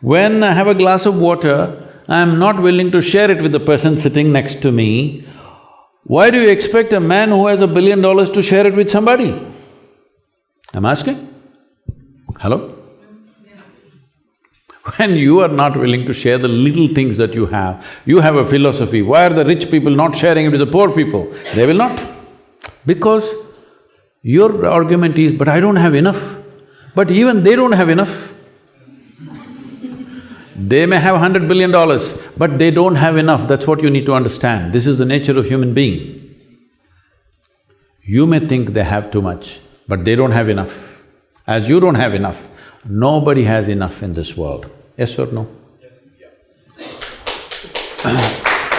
When I have a glass of water, I am not willing to share it with the person sitting next to me. Why do you expect a man who has a billion dollars to share it with somebody? I'm asking. Hello? When you are not willing to share the little things that you have, you have a philosophy, why are the rich people not sharing it with the poor people? They will not. Because your argument is, but I don't have enough. But even they don't have enough. They may have hundred billion dollars, but they don't have enough, that's what you need to understand. This is the nature of human being. You may think they have too much, but they don't have enough. As you don't have enough, nobody has enough in this world. Yes or no? Yes.